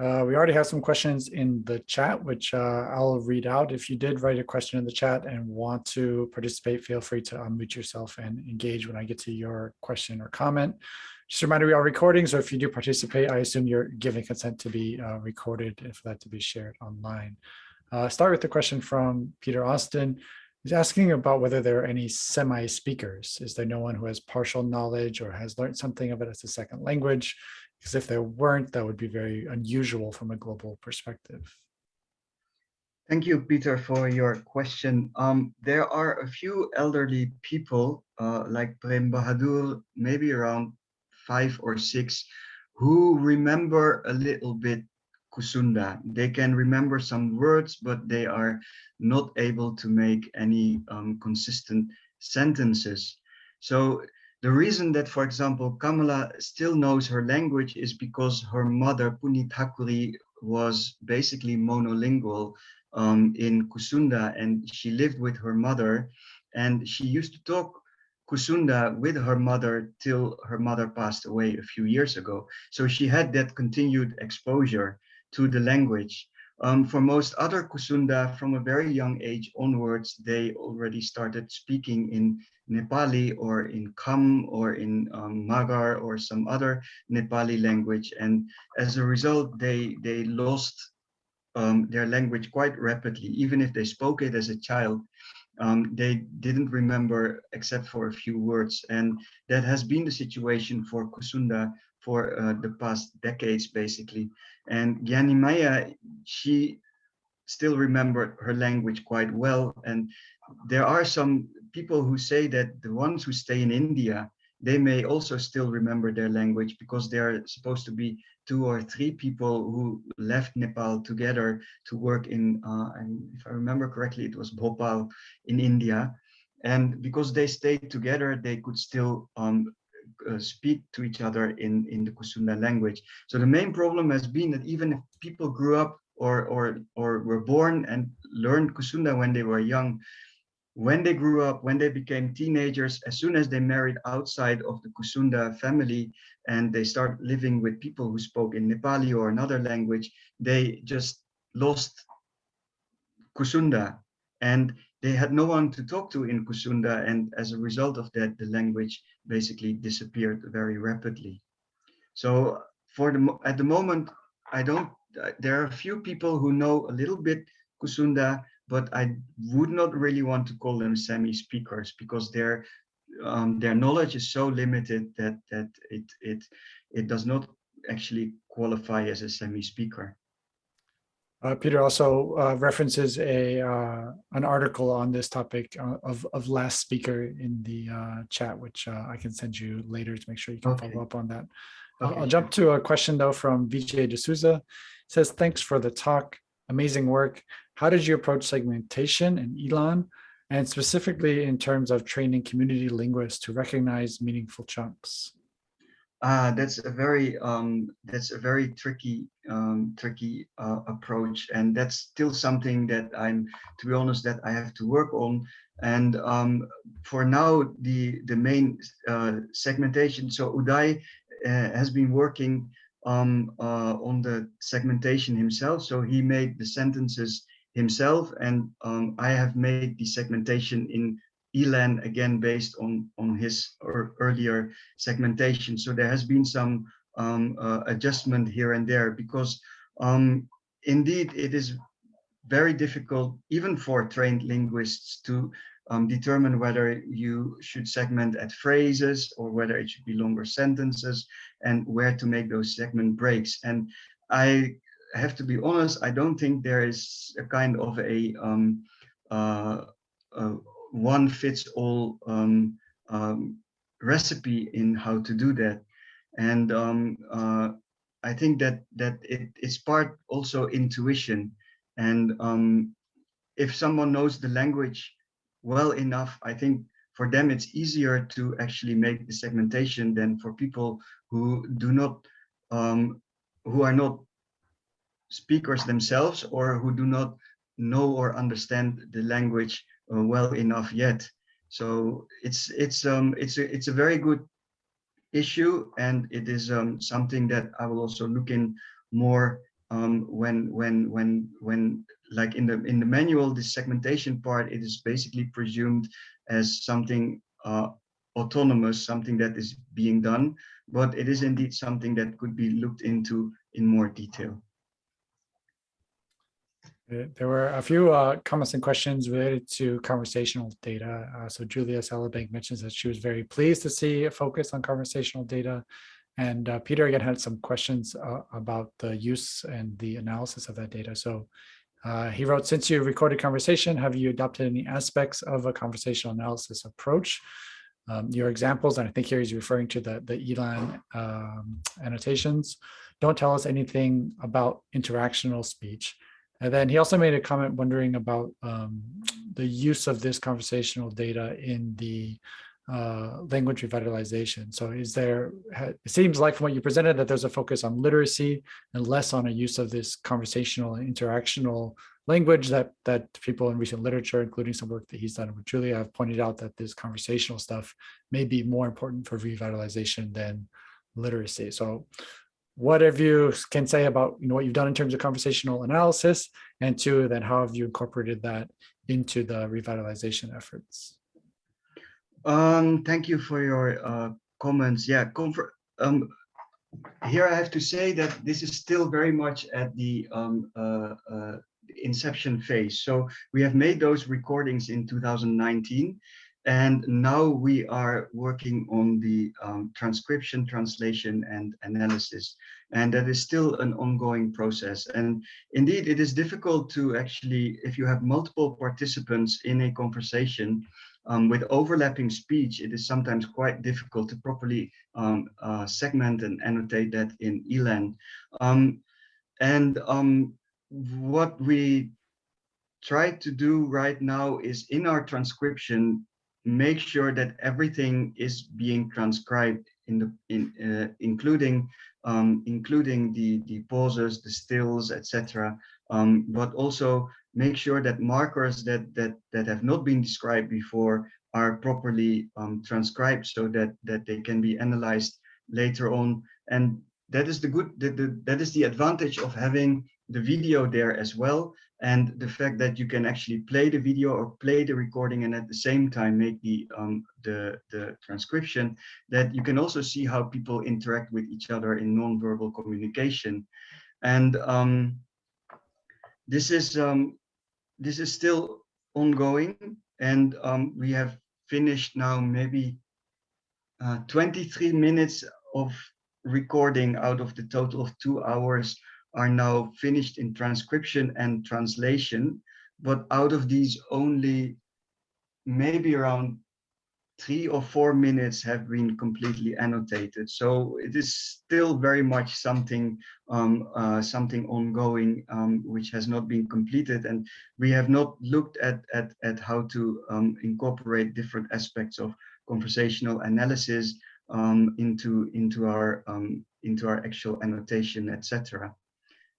Uh, we already have some questions in the chat, which uh, I'll read out. If you did write a question in the chat and want to participate, feel free to unmute yourself and engage when I get to your question or comment. Just a reminder, we are recording, so if you do participate, I assume you're giving consent to be uh, recorded and for that to be shared online. Uh, start with the question from Peter Austin. He's asking about whether there are any semi-speakers. Is there no one who has partial knowledge or has learned something of it as a second language? Because if there weren't, that would be very unusual from a global perspective. Thank you, Peter, for your question. Um, there are a few elderly people uh, like Prem Bahadur, maybe around five or six who remember a little bit Kusunda. They can remember some words, but they are not able to make any um, consistent sentences. So the reason that, for example, Kamala still knows her language is because her mother, Punit Thakuri, was basically monolingual um, in Kusunda and she lived with her mother and she used to talk Kusunda with her mother till her mother passed away a few years ago. So she had that continued exposure to the language. Um, for most other Kusunda, from a very young age onwards, they already started speaking in Nepali or in Kham or in um, Magar or some other Nepali language. And as a result, they, they lost um, their language quite rapidly, even if they spoke it as a child um, they didn't remember except for a few words. And that has been the situation for Kusunda for uh, the past decades, basically. And Maya, she still remembered her language quite well. And there are some people who say that the ones who stay in India, they may also still remember their language because they're supposed to be two or three people who left Nepal together to work in, uh, if I remember correctly, it was Bhopal in India. And because they stayed together, they could still um, uh, speak to each other in, in the Kusunda language. So the main problem has been that even if people grew up or, or, or were born and learned Kusunda when they were young, when they grew up, when they became teenagers, as soon as they married outside of the Kusunda family and they start living with people who spoke in Nepali or another language, they just lost Kusunda and they had no one to talk to in Kusunda. And as a result of that, the language basically disappeared very rapidly. So for the at the moment, I don't, there are a few people who know a little bit Kusunda, but I would not really want to call them semi-speakers because their um, their knowledge is so limited that that it it it does not actually qualify as a semi-speaker. Uh, Peter also uh, references a uh, an article on this topic uh, of of last speaker in the uh, chat, which uh, I can send you later to make sure you can Okay. follow up on that. Okay, I'll jump to a question though from Vijay D'Souza. It Says thanks for the talk, amazing work. How did you approach segmentation in Elan, and specifically in terms of training community linguists to recognize meaningful chunks? Ah, that's a very um, that's a very tricky um, tricky uh, approach, and that's still something that I'm, to be honest, that I have to work on. And um, for now, the the main uh, segmentation. So Uday uh, has been working um, uh, on the segmentation himself. So he made the sentences himself, and um, I have made the segmentation in Elan again based on on his earlier segmentation. So there has been some um, uh, adjustment here and there because um, indeed it is very difficult even for trained linguists to um, determine whether you should segment at phrases or whether it should be longer sentences and where to make those segment breaks. And I have to be honest, I don't think there is a kind of a um, uh, uh, one fits all um, um, recipe in how to do that. And um, uh, I think that that it is part also intuition. And um, if someone knows the language well enough, I think for them it's easier to actually make the segmentation than for people who do not, um, who are not speakers themselves or who do not know or understand the language well enough yet. So it's it's um it's a it's a very good issue and it is um something that I will also look in more um when when when when like in the in the manual the segmentation part it is basically presumed as something uh autonomous something that is being done but it is indeed something that could be looked into in more detail Uh, There were a few uh, comments and questions related to conversational data. Uh, so Julia Sallabank mentions that she was very pleased to see a focus on conversational data. And uh, Peter again had some questions uh, about the use and the analysis of that data. So uh, he wrote, since you recorded conversation, have you adopted any aspects of a conversational analysis approach? Um, your examples, and I think here he's referring to the, the ELAN um, annotations, don't tell us anything about interactional speech. And then he also made a comment wondering about um, the use of this conversational data in the uh, language revitalization. So is there, it seems like from what you presented that there's a focus on literacy and less on a use of this conversational and interactional language that that people in recent literature, including some work that he's done with Julia, have pointed out that this conversational stuff may be more important for revitalization than literacy. So what have you can say about you know what you've done in terms of conversational analysis and two then how have you incorporated that into the revitalization efforts um thank you for your uh comments yeah comfort um here i have to say that this is still very much at the um uh, uh inception phase. So we have made those recordings in 2019 and now we are working on the um, transcription, translation and analysis. And that is still an ongoing process. And indeed, it is difficult to actually, if you have multiple participants in a conversation, um, with overlapping speech, it is sometimes quite difficult to properly um, uh, segment and annotate that in ELAN. Um, and um, what we try to do right now is in our transcription, make sure that everything is being transcribed in the in uh, including um, including the the pauses, the stills, etc. Um, but also make sure that markers that that that have not been described before are properly um, transcribed so that that they can be analyzed later on. And that is the good the, the, that is the advantage of having the video there as well and the fact that you can actually play the video or play the recording and at the same time make the um, the the transcription that you can also see how people interact with each other in non-verbal communication. And um, this is um, this is still ongoing and um, we have finished now maybe uh, 23 minutes of recording out of the total of two hours are now finished in transcription and translation, but out of these only maybe around three or four minutes have been completely annotated. So it is still very much something um, uh, something ongoing um, which has not been completed. And we have not looked at, at, at how to um, incorporate different aspects of conversational analysis um, into, into, our, um, into our actual annotation, etc.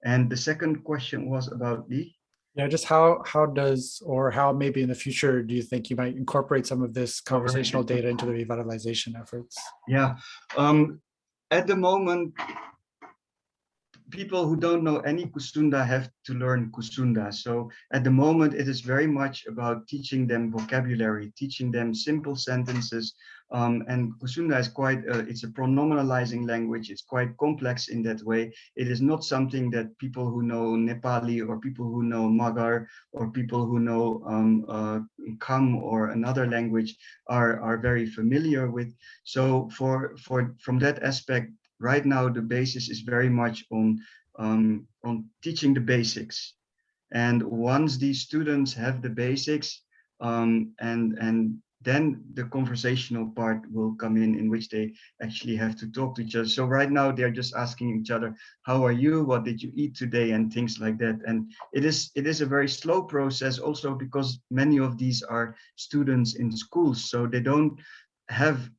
And the second question was about the yeah, just how how does or how maybe in the future do you think you might incorporate some of this conversational data into the revitalization efforts? Yeah, um, at the moment, people who don't know any Kusunda have to learn Kusunda. So at the moment, it is very much about teaching them vocabulary, teaching them simple sentences. Um, and Kusunda is quite, uh, it's a pronominalizing language. It's quite complex in that way. It is not something that people who know Nepali or people who know Magar or people who know um, uh, Kham or another language are, are very familiar with. So for, for from that aspect, right now the basis is very much on um, on teaching the basics and once these students have the basics um, and and then the conversational part will come in in which they actually have to talk to each other. So right now they're just asking each other how are you? What did you eat today? and things like that. And it is it is a very slow process also because many of these are students in schools. So they don't have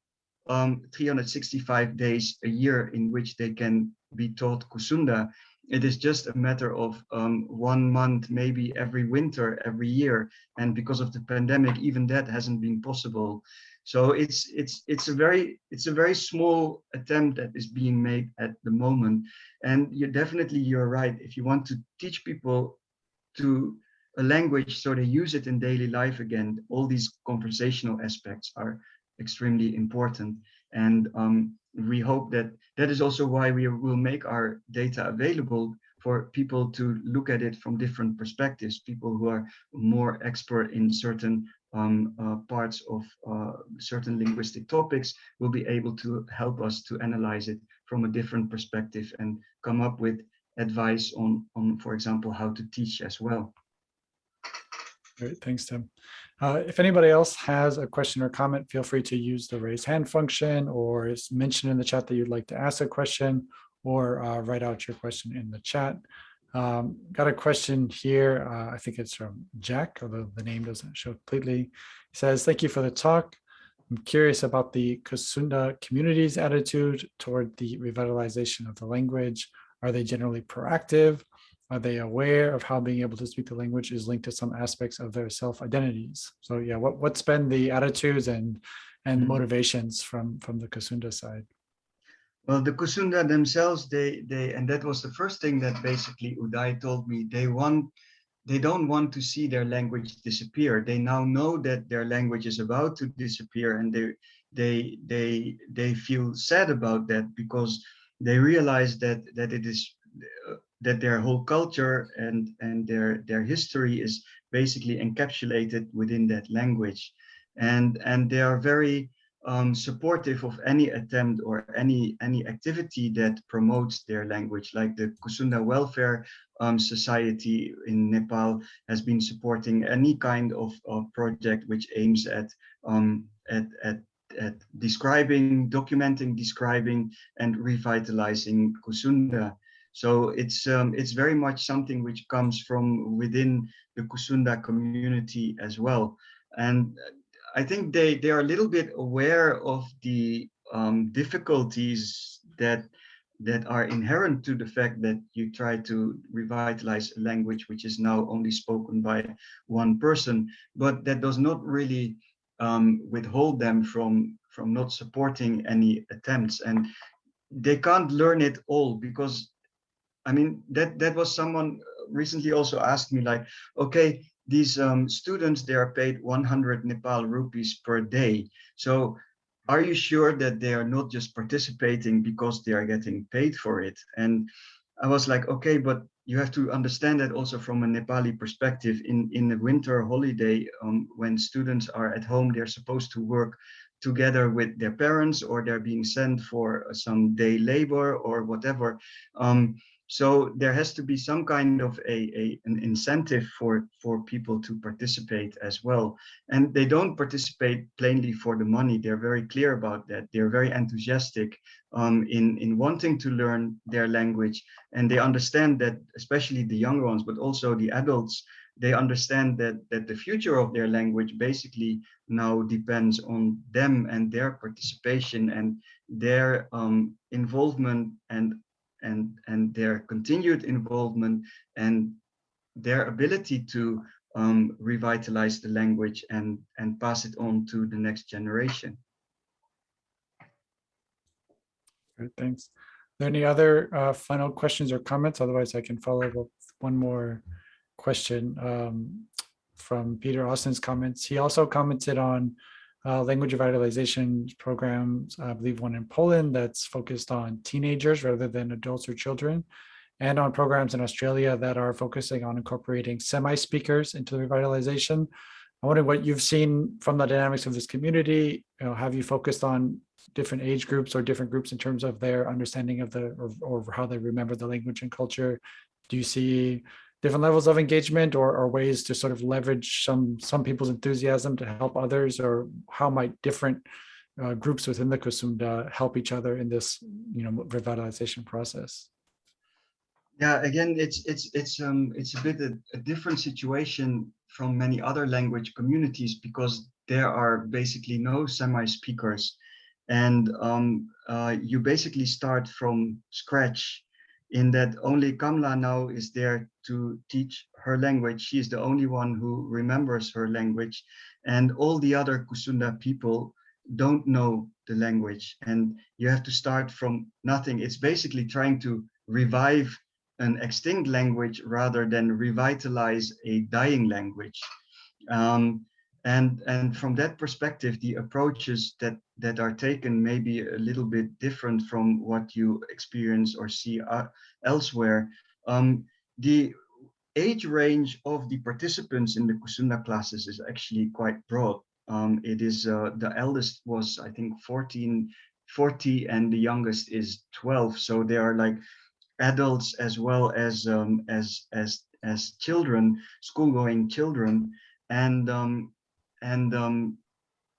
um, 365 days a year in which they can be taught Kusunda. It is just a matter of um, one month, maybe every winter, every year. And because of the pandemic, even that hasn't been possible. So it's it's it's a very it's a very small attempt that is being made at the moment. And you definitely you're right. If you want to teach people to a language so they use it in daily life again, all these conversational aspects are extremely important. And um, we hope that that is also why we will make our data available for people to look at it from different perspectives, people who are more expert in certain um, uh, parts of uh, certain linguistic topics will be able to help us to analyze it from a different perspective and come up with advice on, on for example, how to teach as well. Great, thanks, Tim. Uh, if anybody else has a question or comment, feel free to use the raise hand function or is mentioned in the chat that you'd like to ask a question or uh, write out your question in the chat. Um, got a question here. Uh, I think it's from Jack, although the name doesn't show completely. He says, thank you for the talk. I'm curious about the Kusunda community's attitude toward the revitalization of the language. Are they generally proactive? Are they aware of how being able to speak the language is linked to some aspects of their self-identities? So yeah, what, what's been the attitudes and, and mm -hmm. motivations from, from the Kusunda side? Well, the Kusunda themselves, they, they, and that was the first thing that basically Uday told me, they want, they don't want to see their language disappear. They now know that their language is about to disappear and they, they, they, they feel sad about that because they realize that, that it is that their whole culture and, and their, their history is basically encapsulated within that language. And, and they are very um, supportive of any attempt or any, any activity that promotes their language, like the Kusunda Welfare um, Society in Nepal has been supporting any kind of, of project which aims at, um, at, at at describing, documenting, describing, and revitalizing Kusunda. So it's um, it's very much something which comes from within the Kusunda community as well. And I think they they are a little bit aware of the um, difficulties that that are inherent to the fact that you try to revitalize a language which is now only spoken by one person, but that does not really um, withhold them from from not supporting any attempts and they can't learn it all because I mean that that was someone recently also asked me like okay these um, students they are paid 100 Nepal rupees per day so are you sure that they are not just participating because they are getting paid for it and I was like okay but you have to understand that also from a Nepali perspective in, in the winter holiday, um, when students are at home, they're supposed to work together with their parents or they're being sent for some day labor or whatever. Um, so there has to be some kind of a, a, an incentive for, for people to participate as well. And they don't participate plainly for the money. They're very clear about that. They're very enthusiastic um, in, in wanting to learn their language. And they understand that, especially the younger ones, but also the adults, they understand that, that the future of their language basically now depends on them and their participation and their um, involvement and and, and their continued involvement and their ability to um, revitalize the language and, and pass it on to the next generation. Great, thanks. Are there any other uh, final questions or comments? Otherwise, I can follow up with one more question um, from Peter Austin's comments. He also commented on uh, language revitalization programs, I believe one in Poland that's focused on teenagers rather than adults or children, and on programs in Australia that are focusing on incorporating semi-speakers into the revitalization. I wonder what you've seen from the dynamics of this community. You know, have you focused on different age groups or different groups in terms of their understanding of the or, or how they remember the language and culture? Do you see different levels of engagement or, or ways to sort of leverage some some people's enthusiasm to help others or how might different uh, groups within the Kusunda help each other in this you know revitalization process? Yeah again it's it's it's um it's a bit a, a different situation from many other language communities because there are basically no semi-speakers. And um, uh, you basically start from scratch in that only Kamla now is there to teach her language. She is the only one who remembers her language and all the other Kusunda people don't know the language and you have to start from nothing. It's basically trying to revive an extinct language rather than revitalize a dying language. Um, and and from that perspective the approaches that that are taken may be a little bit different from what you experience or see uh, elsewhere. Um, the age range of the participants in the kusunda classes is actually quite broad. Um, it is uh, the eldest was i think 14 40 and the youngest is 12 so they are like adults as well as um, as as as children school-going children. And um, and um,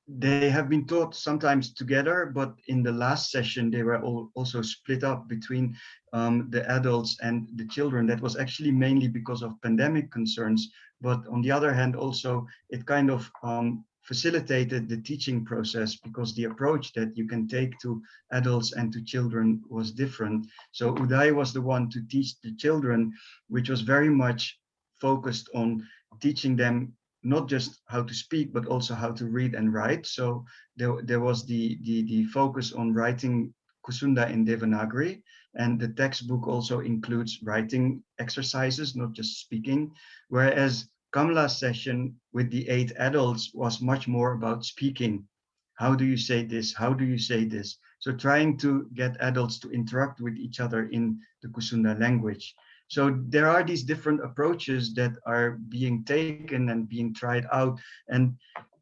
they have been taught sometimes together, but in the last session, they were all also split up between um, the adults and the children. That was actually mainly because of pandemic concerns. But on the other hand, also it kind of um, facilitated the teaching process because the approach that you can take to adults and to children was different. So Uday was the one to teach the children, which was very much focused on teaching them not just how to speak, but also how to read and write. So there, there was the, the, the focus on writing Kusunda in Devanagari. And the textbook also includes writing exercises, not just speaking. Whereas Kamla's session with the eight adults was much more about speaking. How do you say this? How do you say this? So trying to get adults to interact with each other in the Kusunda language. So there are these different approaches that are being taken and being tried out. And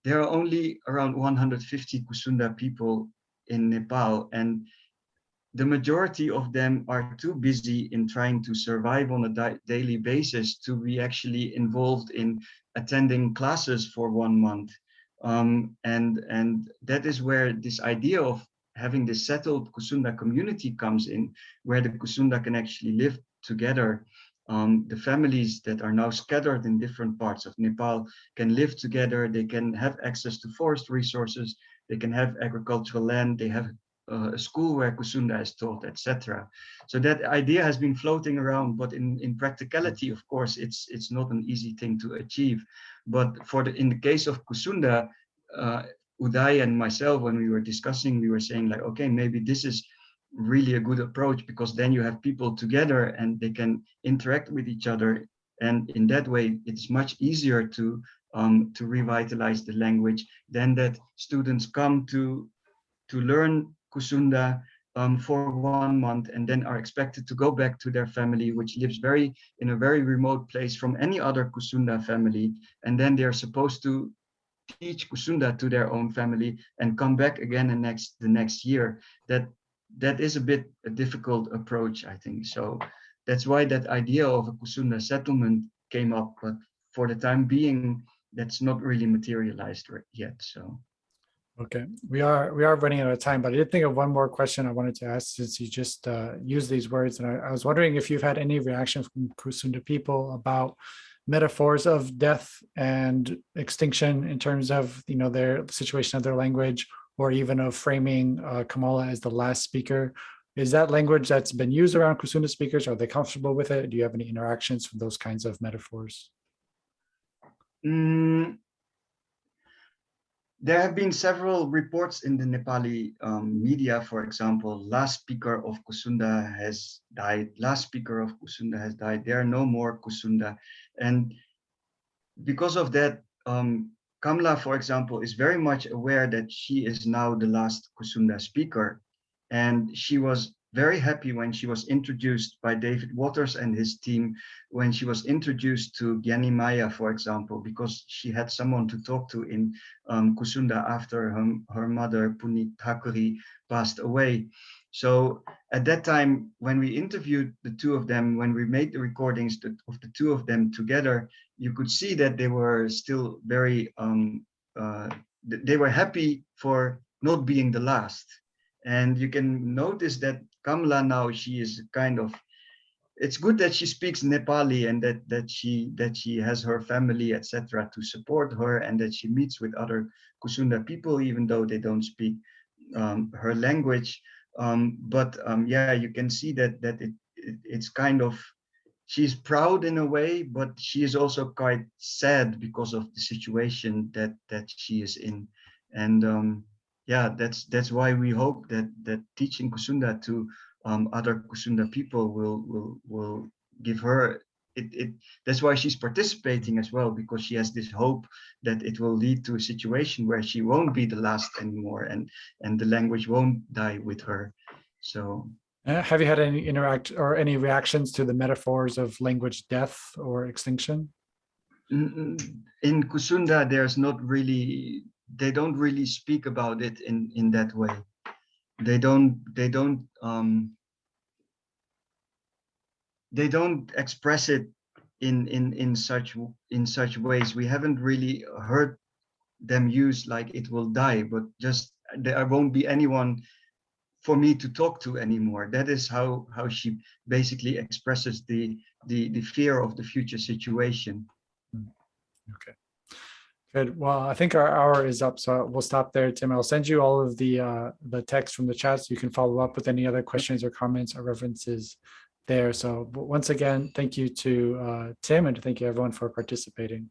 there are only around 150 Kusunda people in Nepal. And the majority of them are too busy in trying to survive on a daily basis to be actually involved in attending classes for one month. Um, and, and that is where this idea of having this settled Kusunda community comes in, where the Kusunda can actually live together. Um, the families that are now scattered in different parts of Nepal can live together, they can have access to forest resources, they can have agricultural land, they have uh, a school where Kusunda is taught, etc. So that idea has been floating around, but in, in practicality, of course, it's it's not an easy thing to achieve. But for the in the case of Kusunda, uh, Uday and myself, when we were discussing, we were saying like, okay, maybe this is really a good approach because then you have people together and they can interact with each other. And in that way, it's much easier to um, to revitalize the language than that students come to to learn Kusunda um, for one month and then are expected to go back to their family, which lives very in a very remote place from any other Kusunda family. And then they're supposed to teach Kusunda to their own family and come back again the next the next year. That that is a bit a difficult approach, I think. So that's why that idea of a Kusunda settlement came up. But for the time being, that's not really materialized yet. So. Okay, we are we are running out of time, but I did think of one more question I wanted to ask since you just uh, used these words, and I, I, was wondering if you've had any reaction from Kusunda people about metaphors of death and extinction in terms of you know their situation of their language, or even of framing uh, Kamala as the last speaker. Is that language that's been used around Kusunda speakers? Are they comfortable with it? Do you have any interactions with those kinds of metaphors? Mm, there have been several reports in the Nepali um, media, for example, last speaker of Kusunda has died, last speaker of Kusunda has died, there are no more Kusunda. And because of that, um, Kamla, for example, is very much aware that she is now the last Kusunda speaker. And she was very happy when she was introduced by David Watters and his team, when she was introduced to Gyani Maya, for example, because she had someone to talk to in um, Kusunda after her, her mother, Punit Thakuri, passed away. So at that time, when we interviewed the two of them, when we made the recordings of the two of them together, you could see that they were still very, um, uh, they were happy for not being the last. And you can notice that Kamla now, she is kind of, it's good that she speaks Nepali and that, that, she, that she has her family, etc., to support her and that she meets with other Kusunda people, even though they don't speak um, her language. Um, but um, yeah, you can see that, that it, it, it's kind of, she's proud in a way, but she is also quite sad because of the situation that, that she is in. And um, yeah, that's that's why we hope that that teaching Kusunda to um, other Kusunda people will will will give her it, it that's why she's participating as well because she has this hope that it will lead to a situation where she won't be the last anymore and and the language won't die with her so uh, have you had any interact or any reactions to the metaphors of language death or extinction? In kusunda there's not really they don't really speak about it in in that way. They don't they don't um they don't express it in in in such in such ways. We haven't really heard them use like it will die but just there won't be anyone for me to talk to anymore that is how how she basically expresses the the the fear of the future situation okay Good. Well, I think our hour is up, so we'll stop there, Tim. I'll send you all of the uh, the text from the chat so you can follow up with any other questions or comments or references there. So once again, thank you to uh, Tim and thank you everyone for participating.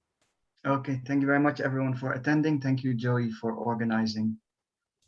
Okay, thank you very much everyone for attending. Thank you, Joey, for organizing.